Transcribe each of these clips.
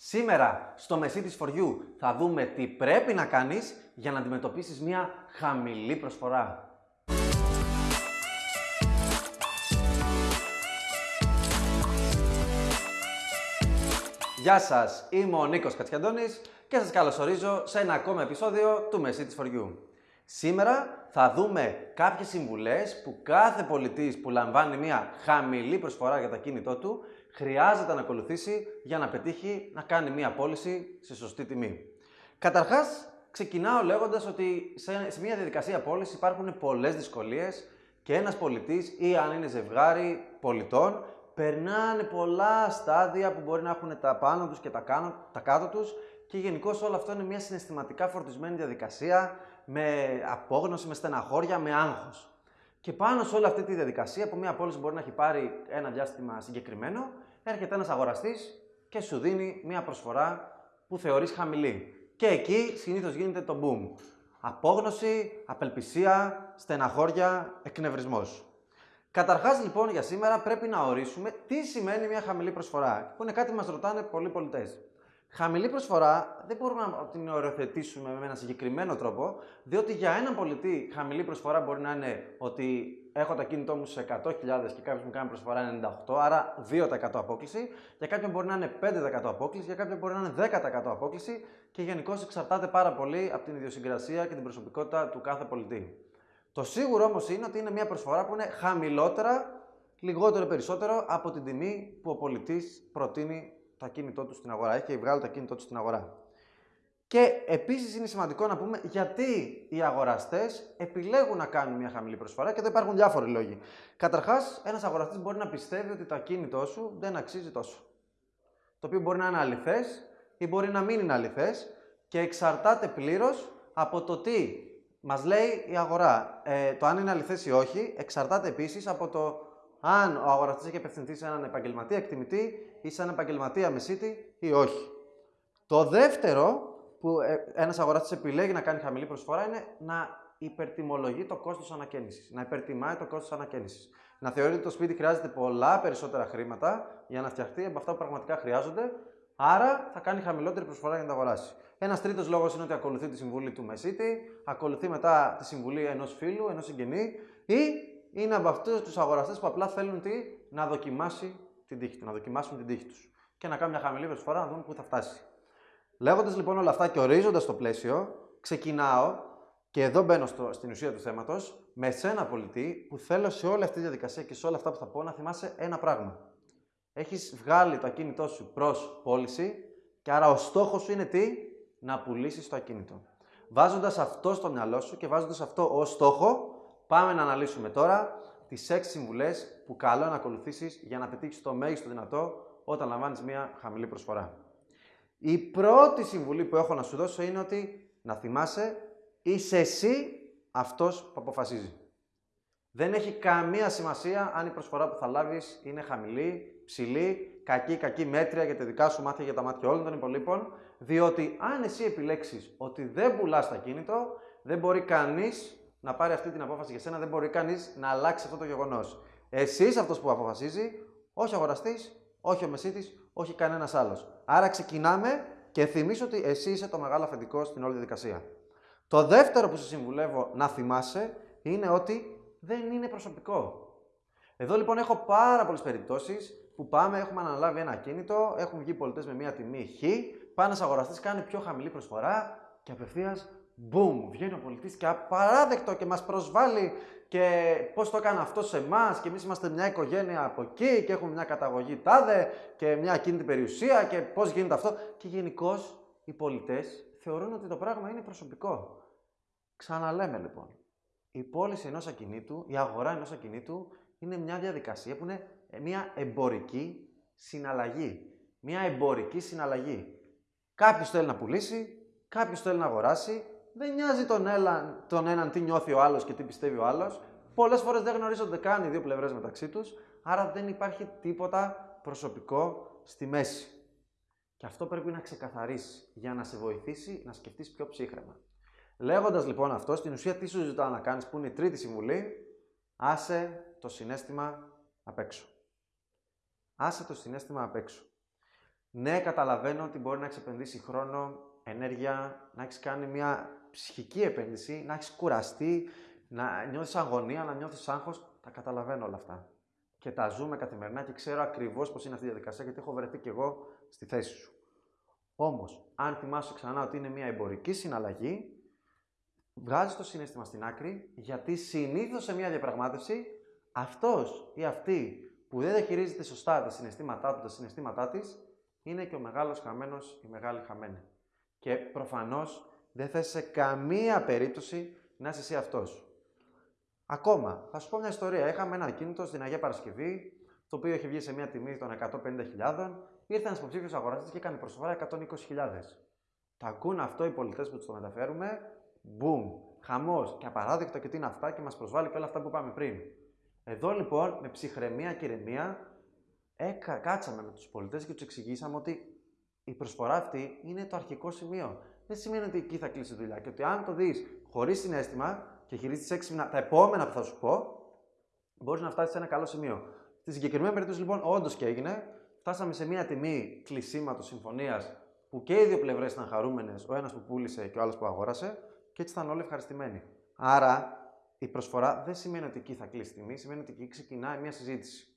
Σήμερα στο Μεσί της For You θα δούμε τι πρέπει να κάνεις για να αντιμετωπίσεις μια χαμηλή προσφορά. Γεια σας, είμαι ο Νίκος Κατσιαντώνης και σας καλωσορίζω σε ένα ακόμα επεισόδιο του Μεσί της For You. Σήμερα θα δούμε κάποιες συμβουλές που κάθε πολιτής που λαμβάνει μια χαμηλή προσφορά για το κίνητό του χρειάζεται να ακολουθήσει για να πετύχει να κάνει μία πώληση σε σωστή τιμή. Καταρχάς, ξεκινάω λέγοντας ότι σε μια διαδικασία πώλησης υπάρχουν πολλές δυσκολίες και ένας πολιτής ή αν είναι ζευγάρι πολιτών περνάνε πολλά στάδια που μπορεί να έχουν τα πάνω τους και τα, κάνω, τα κάτω τους και γενικώ όλο αυτό είναι μια συναισθηματικά φορτισμένη διαδικασία με απόγνωση, με στεναχώρια, με άγχος. Και πάνω σε όλη αυτή τη διαδικασία που μια πώληση μπορεί να έχει πάρει ένα διάστημα συγκεκριμένο, έρχεται ένας αγοραστής και σου δίνει μια προσφορά που θεωρείς χαμηλή. Και εκεί συνήθως γίνεται το boom. Απόγνωση, απελπισία, στεναχώρια, εκνευρισμός. Καταρχάς λοιπόν για σήμερα πρέπει να ορίσουμε τι σημαίνει μια χαμηλή προσφορά, που είναι κάτι που μας ρωτάνε πολλοί πολιτές. Χαμηλή προσφορά δεν μπορούμε να την οριοθετήσουμε με ένα συγκεκριμένο τρόπο, διότι για έναν πολιτή χαμηλή προσφορά μπορεί να είναι ότι έχω το κίνητό μου σε 100.000 και κάποιος μου κάνει προσφορά 98, άρα 2% απόκληση. Για κάποιον μπορεί να είναι 5% απόκληση, για κάποιον μπορεί να είναι 10% απόκληση και γενικώ εξαρτάται πάρα πολύ από την ιδιοσυγκρασία και την προσωπικότητα του κάθε πολιτή. Το σίγουρο όμως είναι ότι είναι μια προσφορά που είναι χαμηλότερα, λιγότερο περισσότερο από την τιμή που ο πολιτής προτείνει το ακίνητό τους στην αγορά. Έχει βγάλει το ακίνητό τους στην αγορά. Και επίσης είναι σημαντικό να πούμε γιατί οι αγοραστές επιλέγουν να κάνουν μια χαμηλή προσφορά και εδώ υπάρχουν διάφοροι λόγοι. Καταρχάς, ένας αγοραστής μπορεί να πιστεύει ότι το ακίνητό σου δεν αξίζει τόσο. Το οποίο μπορεί να είναι αληθές ή μπορεί να μην είναι αληθές και εξαρτάται πλήρως από το τι μας λέει η αγορά. Ε, το αν είναι αληθές ή όχι εξαρτάται επίσης από το αν ο αγοραστής έχει απευθυνθεί σε έναν επαγγελματία εκτιμητή ή σε έναν επαγγελματία μεσίτη ή όχι. Το δεύτερο που ε, ένας αγοραστής επιλέγει να κάνει χαμηλή προσφορά είναι να υπερτιμολογεί το κόστος ανακαίνησης. Να υπερτιμάει το κόστος ανακαίνησης. Να θεωρεί ότι το σπίτι χρειάζεται πολλά περισσότερα χρήματα για να φτιαχτεί από αυτά που πραγματικά χρειάζονται, άρα θα κάνει χαμηλότερη προσφορά για να τα αγοράσει. Ένας τρίτος λόγος είναι ότι ακολουθεί τη συμβουλή του μεσίτη, ακολουθεί μετά τη συμβουλή ενός φίλου, ενός συγγενή ή είναι από αυτούς τους αγοραστές που απλά θέλουν τι, να δοκιμάσει την τύχη τους, να δοκιμάσουν την τύχη τους και να κάνουν μια χαμηλή προσφορά να δουν πού θα φτάσει. Λέγοντας λοιπόν όλα αυτά και ορίζοντας το πλαίσιο, ξεκινάω και εδώ μπαίνω στο, στην ουσία του θέματος με σένα πολιτή που θέλω σε όλη αυτή τη διαδικασία και σε όλα αυτά που θα πω να θυμάσαι ένα πράγμα. Έχεις βγάλει το ακίνητό σου προς πώληση και άρα ο στόχος σου είναι τι, να πουλήσεις το ακίνητο. Βάζοντας αυτό στο μυαλό σου και βάζοντας αυτό ως στόχο, πάμε να αναλύσουμε τώρα τις 6 συμβουλές που καλό να ακολουθήσεις για να πετύχεις το μέγιστο δυνατό όταν λαμβάνεις μια χαμηλή προσφορά. Η πρώτη συμβουλή που έχω να σου δώσω είναι ότι να θυμάσαι είσαι εσύ αυτός που αποφασίζει. Δεν έχει καμία σημασία αν η προσφορά που θα λάβεις είναι χαμηλή, ψηλή, κακή, κακή, μέτρια για τα δικά σου μάτια, για τα μάτια όλων των υπολείπων, διότι αν εσύ επιλέξεις ότι δεν πουλάς τα κίνητο, δεν μπορεί κανείς να πάρει αυτή την απόφαση για σένα, δεν μπορεί κανείς να αλλάξει αυτό το γεγονός. Εσύ είσαι αυτός που αποφασίζει, όχι ο αγοραστής, όχι ο μεσίτης, όχι κανένας άλλος. Άρα ξεκινάμε και θυμίσω ότι εσύ είσαι το μεγάλο αφεντικό στην όλη διαδικασία. Το δεύτερο που σε συμβουλεύω να θυμάσαι είναι ότι δεν είναι προσωπικό. Εδώ λοιπόν έχω πάρα πολλές περιπτώσεις που πάμε, έχουμε αναλάβει ένα κίνητο, έχουν βγει πολιτές με μία τιμή χ, πάνε ένα αγοραστή, κάνει πιο χαμηλή προσφορά και απευθείας Μπούμ, βγαίνει ο πολιτής και απαράδεκτο και μας προσβάλλει και πώς το έκανε αυτό σε εμάς και εμείς είμαστε μια οικογένεια από εκεί και έχουμε μια καταγωγή τάδε και μια ακίνητη περιουσία και πώς γίνεται αυτό. Και γενικώς οι πολιτές θεωρούν ότι το πράγμα είναι προσωπικό. Ξαναλέμε λοιπόν, η πώληση ενός ακινήτου, η αγορά ενός ακινήτου είναι μια διαδικασία που είναι μια εμπορική συναλλαγή. Μια εμπορική συναλλαγή. Κάποιος θέλει να πουλήσει, κάποιος θέλει να αγοράσει, δεν νοιάζει τον, έλα, τον έναν τι νιώθει ο άλλος και τι πιστεύει ο άλλος. Πολλές φορές δεν γνωρίζονται καν οι δύο πλευρές μεταξύ τους, άρα δεν υπάρχει τίποτα προσωπικό στη μέση. Και αυτό πρέπει να ξεκαθαρίσει για να σε βοηθήσει να σκεφτείς πιο ψύχρεμα. Λέγοντας λοιπόν αυτό, στην ουσία τι σου ζητάω να κάνεις, που είναι η τρίτη συμβουλή, άσε το συνέστημα απ' έξω. Άσε το συνέστημα απ' έξω. Ναι, καταλαβαίνω ότι μπορεί να έχει επενδύσει χρόνο, ενέργεια, να έχεις κάνει μια ψυχική επένδυση, να έχεις κουραστεί, να νιώθεις αγωνία, να νιώθεις άγχος. Τα καταλαβαίνω όλα αυτά. Και τα ζούμε καθημερινά και ξέρω ακριβώς πώς είναι αυτή η διαδικασία, γιατί έχω βρεθεί κι εγώ στη θέση σου. Όμως, αν θυμάσαι ξανά ότι είναι μια εμπορική συναλλαγή, βγάζεις το συνέστημα στην άκρη, γιατί συνήθως σε μια διαπραγμάτευση αυτός ή αυτή που δεν διαχειρίζεται σωστά τα συναισθήματά του, τα συναισθήματά της, είναι και ο μεγάλος χαμένος ή μεγάλη χαμένη. Και προφανώς δεν θε σε καμία περίπτωση να είσαι εσύ αυτός. Ακόμα, θα σου πω μια ιστορία. Είχαμε ένα ακίνητο στην Αγία Παρασκευή, το οποίο είχε βγει σε μια τιμή των 150.000. Ήρθε ένα υποψήφιο αγοραστή και έκανε προσφορά 120.000. Τα ακούν αυτό οι πολιτές που τους το μεταφέρουμε. Μπούμ! Χαμός και απαράδεκτο και τι είναι αυτά και μας προσβάλλει και όλα αυτά που είπαμε πριν. Εδώ λοιπόν με ψυχραιμία και ηρεμία έκα, κάτσαμε με τους πολιτές και τους εξηγήσαμε ότι η προσφορά αυτή είναι το αρχικό σημείο. Δεν σημαίνει ότι εκεί θα κλείσει η δουλειά και ότι αν το δεις χωρίς συνέστημα και χειρίζεις έξυπνα τα επόμενα που θα σου πω, μπορείς να φτάσεις σε ένα καλό σημείο. Στη συγκεκριμένη περίπτωση λοιπόν, όντως και έγινε, φτάσαμε σε μια τιμή κλεισίματος συμφωνίας που και οι δύο πλευρές ήταν χαρούμενες, ο ένας που πούλησε και ο άλλος που αγόρασε, και έτσι ήταν όλοι ευχαριστημένοι. Άρα η προσφορά δεν σημαίνει ότι εκεί θα κλείσει τιμή, σημαίνει ότι εκεί ξεκινάει μια συζήτηση.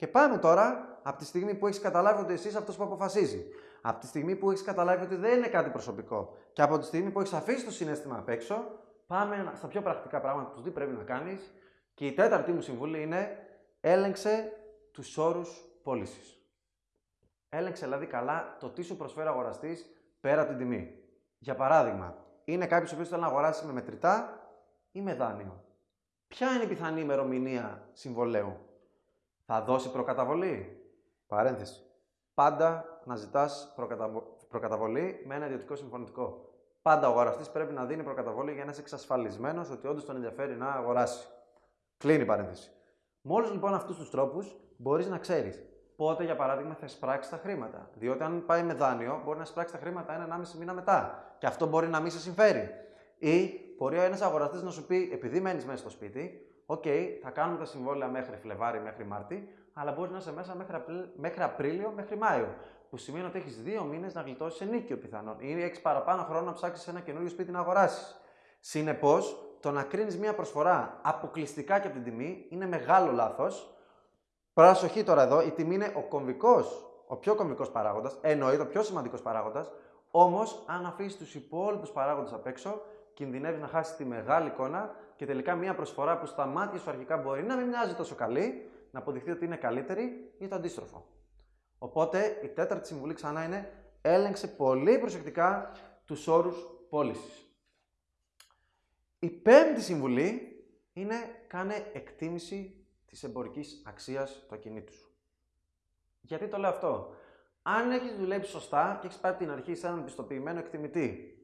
Και πάμε τώρα από τη στιγμή που έχεις καταλάβει ότι εσύ είσαι αυτός που αποφασίζει. Από τη στιγμή που έχεις καταλάβει ότι δεν είναι κάτι προσωπικό. Και από τη στιγμή που έχεις αφήσει το συνέστημα απ' έξω, πάμε στα πιο πρακτικά πράγματα που τι πρέπει να κάνεις. Και η τέταρτη μου συμβουλή είναι έλεγξε τους όρους πώλησης. Έλεγξε δηλαδή καλά το τι σου προσφέρει ο αγοραστής πέρα από την τιμή. Για παράδειγμα, είναι κάποιος ο θέλει να αγοράσει με μετρητά ή με δάνειο. Ποια είναι η πιθανή ημερομηνία συμβολέου; Θα δώσει προκαταβολή. Παρένθεση. Πάντα να ζητάς προκαταβολή με ένα ιδιωτικό συμφωνητικό. Πάντα ο αγοραστής πρέπει να δίνει προκαταβολή για να είσαι εξασφαλισμένος ότι όντως τον ενδιαφέρει να αγοράσει. Κλείνει η παρένθεση. Με όλους λοιπόν αυτούς τους τρόπους μπορείς να ξέρεις πότε, για παράδειγμα, θα εισπράξεις τα χρήματα. Διότι αν πάει με δάνειο, μπορεί να εισπράξει τα χρήματα ένα-ενάμιση μήνα μετά. Και αυτό μπορεί να μην σε συμφέρει. Ή μπορεί ο ένας αγοραστής να σου πει, επειδή μένεις μέσα στο σπίτι, Οκ, okay, θα κάνουμε τα συμβόλαια μέχρι Φλεβάρη, μέχρι Μάρτη, αλλά μπορείς να είσαι μέσα μέχρι, μέχρι Απρίλιο, μέχρι Μάιο. Που σημαίνει ότι έχεις δύο μήνες να γλιτώσεις ενοίκιο πιθανόν. Ή έχεις παραπάνω χρόνο να ψάξεις ένα καινούριο σπίτι να αγοράσεις. Συνεπώς, το να κρίνεις μια προσφορά αποκλειστικά και από την τιμή είναι μεγάλο λάθος. Προσοχή τώρα εδώ, η τιμή είναι ο κομβικός, ο πιο κομβικός παράγοντας, εννοείται ο πιο σημαντικός παράγοντας. Όμως, αν αφήσεις τους υπόλοιπους παράγοντες απ' έξω, κινδυνεύει να χάσει τη μεγάλη εικόνα και τελικά μια προσφορά που στα μάτια σου αρχικά μπορεί να μην μοιάζει τόσο καλή, να αποδειχθεί ότι είναι καλύτερη ή το αντίστροφο. Οπότε η τέταρτη συμβουλή ξανά είναι έλεγξε πολύ προσεκτικά τους όρους πώλησης. Η πέμπτη συμβουλή είναι κάνε εκτίμηση της εμπορικής αξίας του ακινήτου σου. Γιατί το λέω αυτό; Αν έχεις δουλέψει σωστά και έχεις πάει από την αρχή σε έναν πιστοποιημένο εκτιμητή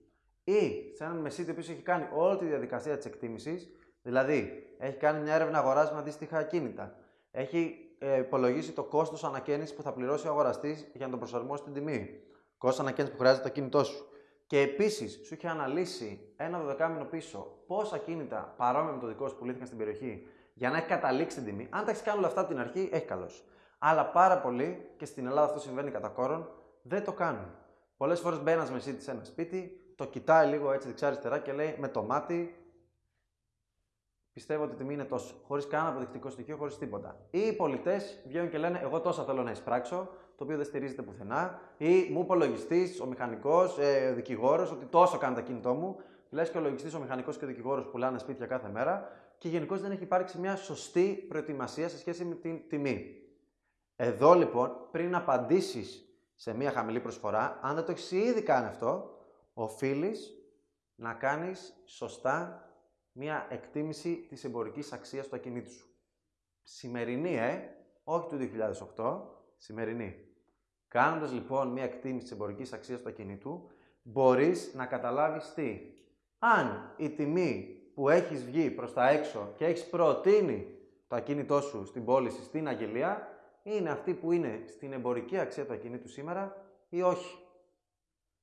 ή σε έναν μεσίτη που έχει κάνει όλη τη διαδικασία της εκτίμησης, δηλαδή έχει κάνει μια έρευνα αγοράς με αντίστοιχα ακίνητα, έχει ε, υπολογίσει το κόστος ανακαίνιση που θα πληρώσει ο αγοραστής για να τον προσαρμόσει την τιμή, κόστος ανακαίνιση που χρειάζεται το ακίνητό σου. Και επίσης σου έχει αναλύσει ένα δωδεκάμινο πίσω πόσα ακίνητα παρόμοια με το δικό σου πουλήθηκαν στην περιοχή για να έχει καταλήξει την τιμή. Αν τα έχεις κάνει όλα αυτά από την αρχή, έχει καλώ. Αλλά πάρα πολλοί, και στην Ελλάδα αυτό συμβαίνει κατά κόρον, δεν το κάνουν. Πολλές φορές μπαίνει μεσίτης σε ένα σπίτι, το κοιτάει λίγο έτσι δεξιά-αριστερά και λέει με το μάτι πιστεύω ότι η τιμή είναι τόσο. Χωρίς κανένα αποδεικτικό στοιχείο, χωρίς τίποτα. Ή οι πολιτές βγαίνουν και λένε: Εγώ τόσα θέλω να εισπράξω, το οποίο δεν στηρίζεται πουθενά. Ή μου υπολογιστή, ο μηχανικός, ε, ο δικηγόρος, ότι τόσο κάνει το κινητό μου. Λες και ο λογιστής, ο μηχανικός και ο δικηγόρος πουλάνε σπίτια κάθε μέρα. Και γενικώς δεν έχει υπάρξει μια σωστή προετοιμασία σε σχέση με την τιμή. Εδώ λοιπόν, πριν απαντήσεις σε μια χαμηλή προσφορά, αν δεν το έχεις ήδη κάνει αυτό, οφείλεις να κάνεις σωστά μία εκτίμηση της εμπορικής αξίας του ακινήτου σου. Σημερινή, ε, όχι του 2008, σημερινή. Κάνοντας λοιπόν μία εκτίμηση της εμπορικής αξίας του ακινήτου, μπορείς να καταλάβεις τι. Αν η τιμή που έχεις βγει προς τα έξω και έχεις προτείνει το ακίνητό σου στην πώληση στην αγγελία, είναι αυτή που είναι στην εμπορική αξία του ακινήτου σήμερα ή όχι.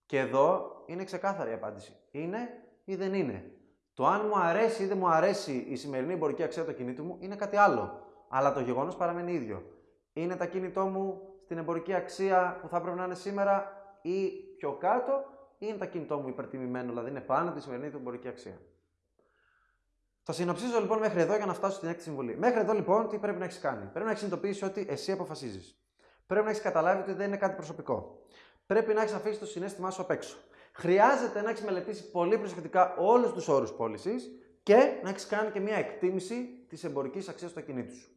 Και εδώ είναι ξεκάθαρη η απάντηση. Είναι ή δεν είναι. Το αν μου αρέσει ή δεν μου αρέσει η σημερινή εμπορική αξία του κινήτου μου είναι κάτι άλλο. Αλλά το γεγονός παραμένει ίδιο. Είναι τα κινητό μου στην εμπορική αξία που θα πρέπει να είναι σήμερα ή πιο κάτω, ή είναι το κινητό μου υπερτιμημένο, δηλαδή είναι πάνω από τη σημερινή του εμπορική αξία. Θα συνοψίζω λοιπόν μέχρι εδώ για να φτάσω στην έκτη συμβουλή. Μέχρι εδώ λοιπόν τι πρέπει να έχεις κάνει; Πρέπει να έχεις συνειδητοποιήσει ότι εσύ αποφασίζεις. Πρέπει να έχεις καταλάβει ότι δεν είναι κάτι προσωπικό. Πρέπει να έχεις αφήσει το συνέστημά σου απ' έξω. Χρειάζεται να έχεις μελετήσει πολύ προσεκτικά όλους τους όρους πώλησης και να έχεις κάνει και μια εκτίμηση της εμπορικής αξίας του ακινήτου σου.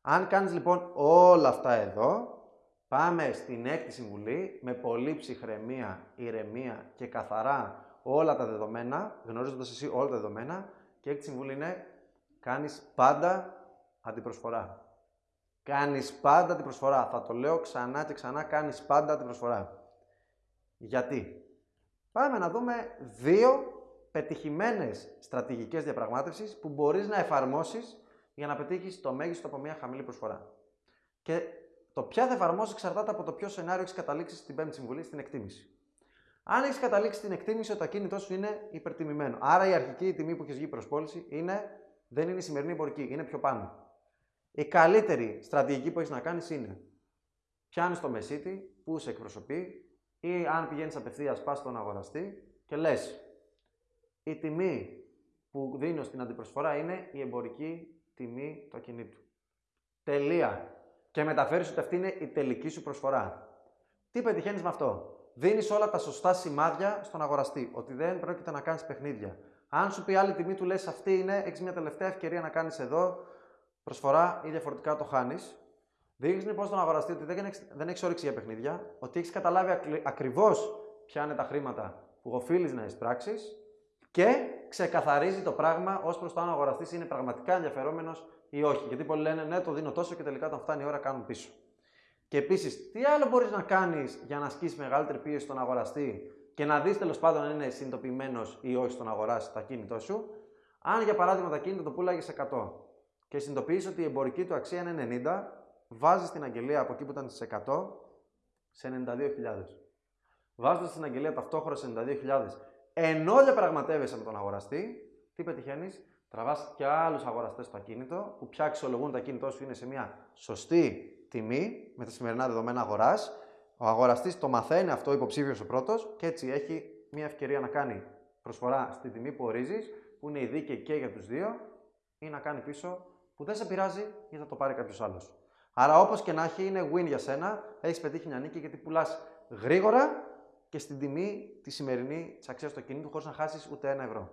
Αν κάνεις λοιπόν όλα αυτά εδώ, πάμε στην έκτη συμβουλή με πολύ ψυχραιμία, ηρεμία και καθαρά όλα τα δεδομένα, γνωρίζοντας εσύ όλα τα δεδομένα. Και έκτη συμβουλή είναι κάνεις πάντα αντιπροσφορά. Κάνεις πάντα την προσφορά. Θα το λέω ξανά και ξανά, κάνεις πάντα την προσφορά. Γιατί; Πάμε να δούμε δύο πετυχημένες στρατηγικές διαπραγμάτευσης που μπορείς να εφαρμόσεις για να πετύχεις το μέγιστο από μια χαμηλή προσφορά. Και το ποια θα εφαρμόσεις εξαρτάται από το ποιο σενάριο έχεις καταλήξει στην πέμπτη συμβουλή, στην εκτίμηση. Αν έχεις καταλήξει στην εκτίμηση ότι το ακίνητό σου είναι υπερτιμημένο, άρα η αρχική τιμή που έχεις βγει προς πώληση είναι, δεν είναι η σημερινή εμπορική, είναι πιο πάνω. Η καλύτερη στρατηγική που έχεις να κάνεις είναι πιάνεις το μεσίτη που σε εκπροσωπεί ή αν πηγαίνεις απευθείας, πας στον αγοραστή και λες: Η τιμή που δίνω στην αντιπροσφορά είναι η εμπορική τιμή του ακινήτου. Τελεία. Και μεταφέρεις ότι αυτή είναι η τελική σου προσφορά. Τι πετυχαίνεις με αυτό; Δίνεις όλα τα σωστά σημάδια στον αγοραστή. Ότι δεν πρόκειται να κάνεις παιχνίδια. Αν σου πει άλλη τιμή, του λες: Αυτή είναι, έχεις μια τελευταία ευκαιρία να κάνεις εδώ προσφορά ή διαφορετικά το χάνεις. Δείχνεις λοιπόν στον αγοραστή ότι δεν έχεις δεν έχεις όρεξη για παιχνίδια, ότι έχεις καταλάβει ακριβώς ποια είναι τα χρήματα που οφείλεις να εισπράξεις και ξεκαθαρίζει το πράγμα ως προς το αν ο αγοραστής είναι πραγματικά ενδιαφερόμενος ή όχι. Γιατί πολλοί λένε ναι, το δίνω τόσο και τελικά όταν φτάνει η ώρα κάνουν πίσω. Και επίσης, τι άλλο μπορείς να κάνεις για να ασκήσεις μεγαλύτερη πίεση στον αγοραστή και να δεις τέλος πάντων αν είναι συνειδητοποιημένος ή όχι στον αγοράσει το ακίνητό σου. Αν για παράδειγμα το ακίνητο το πουλάγε 100 και συνειδητοποιήσει ότι η εμπορική του αξία είναι 90, βάζεις την αγγελία από εκεί που ήταν στις 100 σε 92.000. Βάζοντας την αγγελία ταυτόχρονα σε 92.000, ενώ διαπραγματεύεσαι με τον αγοραστή, τι πετυχαίνεις, τραβάς και άλλους αγοραστές στο ακίνητο που πια αξιολογούν το ακίνητό σου είναι σε μια σωστή τιμή με τα σημερινά δεδομένα αγοράς. Ο αγοραστής το μαθαίνει αυτό υποψήφιος ο πρώτος και έτσι έχει μια ευκαιρία να κάνει προσφορά στη τιμή που ορίζεις, που είναι η δίκαιη και για τους δύο, ή να κάνει πίσω που δεν σε πειράζει ή θα το πάρει κάποιος άλλος. Άρα, όπως και να έχει, είναι win για σένα. Έχεις πετύχει μια νίκη γιατί πουλάς γρήγορα και στην τιμή τη σημερινή της αξίας του ακινήτου χωρίς να χάσεις ούτε ένα ευρώ.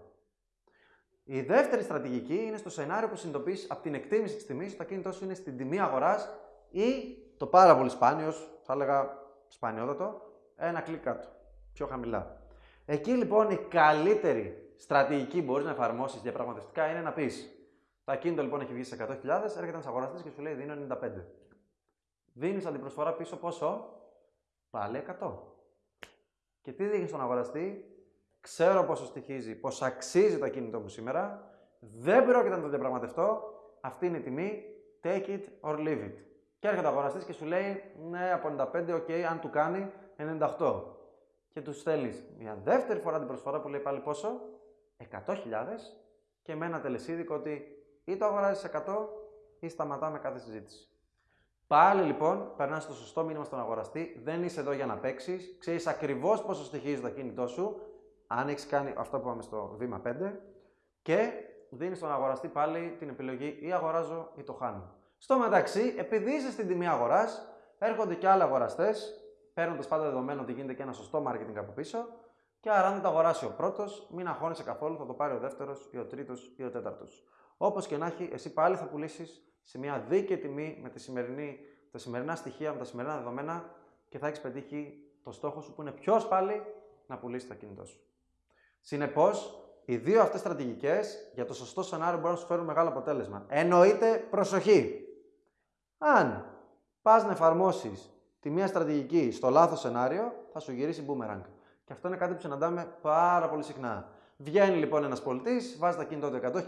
Η δεύτερη στρατηγική είναι στο σενάριο που συνειδητοποιείς από την εκτίμηση της τιμής ότι το ακίνητό σου είναι στην τιμή αγοράς ή το πάρα πολύ σπάνιος, θα έλεγα σπανιότατο, ένα κλικ κάτω, πιο χαμηλά. Εκεί λοιπόν η καλύτερη στρατηγική που μπορείς να εφαρμόσεις διαπραγματευτικά είναι να πεις το ακίνητο λοιπόν έχει βγει σε 100.000, έρχεται ένας αγοραστής και σου λέει δίνω 95. Δίνεις αντιπροσφορά πίσω πόσο, πάλι 100. Και τι δείχνει στον αγοραστή, ξέρω πόσο στοιχίζει, πώ αξίζει το ακίνητο μου σήμερα, δεν πρόκειται να το διαπραγματευτώ, αυτή είναι η τιμή, take it or leave it. Και έρχεται ο αγοραστής και σου λέει, ναι, από 95, ok, αν του κάνει 98. Και τους στέλνεις μια δεύτερη φορά την προσφορά που λέει πάλι πόσο, 100.000 και με ένα τελεσίδικο ότι ή το αγοράζεις 100 ή σταματάμε κάθε συζήτηση. Πάλι λοιπόν, περνάς το σωστό μήνυμα στον αγοραστή, δεν είσαι εδώ για να παίξεις, ξέρεις ακριβώς πόσο στοιχίζει το κινητό σου, αν έχεις κάνει αυτό που πάμε στο βήμα 5, και δίνεις στον αγοραστή πάλι την επιλογή ή αγοράζω ή το χάνω. Στο μεταξύ, επειδή είσαι στην τιμή αγοράς, έρχονται και άλλοι αγοραστές, παίρνοντας πάντα δεδομένο ότι γίνεται και ένα σωστό marketing από πίσω, και άρα αν δεν το αγοράσει ο πρώτος, μην αγχώνεσαι καθόλου, θα το πάρει ο δεύτερος ή ο τρίτος ή ο τέταρτος. Όπως και να έχει, εσύ πάλι θα πουλήσεις σε μια δίκαιη τιμή με τη σημερινή, τα σημερινά στοιχεία, με τα σημερινά δεδομένα και θα έχεις πετύχει το στόχο σου που είναι ποιος πάλι να πουλήσει το κινητό σου. Συνεπώς, οι δύο αυτές στρατηγικές για το σωστό σενάριο μπορούν να σου φέρουν μεγάλο αποτέλεσμα. Εννοείται προσοχή. Αν πας να εφαρμόσεις τη μία στρατηγική στο λάθος σενάριο, θα σου γυρίσει boomerang. Και αυτό είναι κάτι που συναντάμε πάρα πολύ συχνά. Βγαίνει λοιπόν ένας πολιτής, βάζει τα κινητό του 100.000,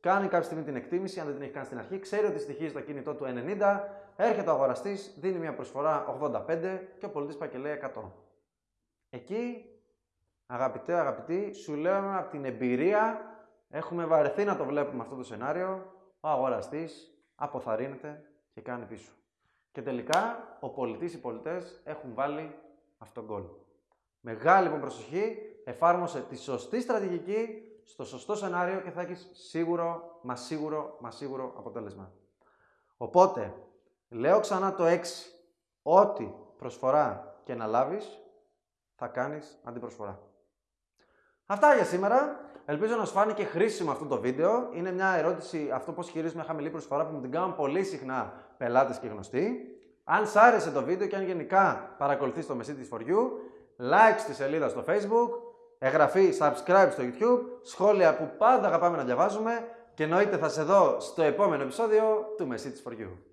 κάνει κάποια στιγμή την εκτίμηση, αν δεν την έχει κάνει στην αρχή, ξέρει ότι στοιχίζει το κινητό του 90, έρχεται ο αγοραστής, δίνει μια προσφορά 85 και ο πολιτής πάει και λέει 100. Εκεί, αγαπητέ, αγαπητοί, σου λέω από την εμπειρία, έχουμε βαρεθεί να το βλέπουμε αυτό το σενάριο, ο αγοραστής αποθαρρύνεται και κάνει πίσω. Και τελικά ο πολιτής, οι πολιτές έχουν βάλει αυτόν τον γκολ. Μεγάλη λοιπόν προσοχή, εφάρμοσε τη σωστή στρατηγική στο σωστό σενάριο και θα έχεις σίγουρο, μα σίγουρο, μα σίγουρο αποτέλεσμα. Οπότε, λέω ξανά το 6. Ό,τι προσφορά και να λάβεις, θα κάνεις αντιπροσφορά. Αυτά για σήμερα. Ελπίζω να σου φάνηκε χρήσιμο αυτό το βίντεο. Είναι μια ερώτηση, αυτό πώς χειρίζουμε χαμηλή προσφορά που μου την κάνουν πολύ συχνά πελάτες και γνωστοί. Αν σ' άρεσε το βίντεο και αν γενικά παρακολουθείς το Messitis for You, like στη σελίδα στο Facebook, εγγραφή, subscribe στο YouTube, σχόλια που πάντα αγαπάμε να διαβάζουμε και εννοείται θα σε δω στο επόμενο επεισόδιο του Messitis for You.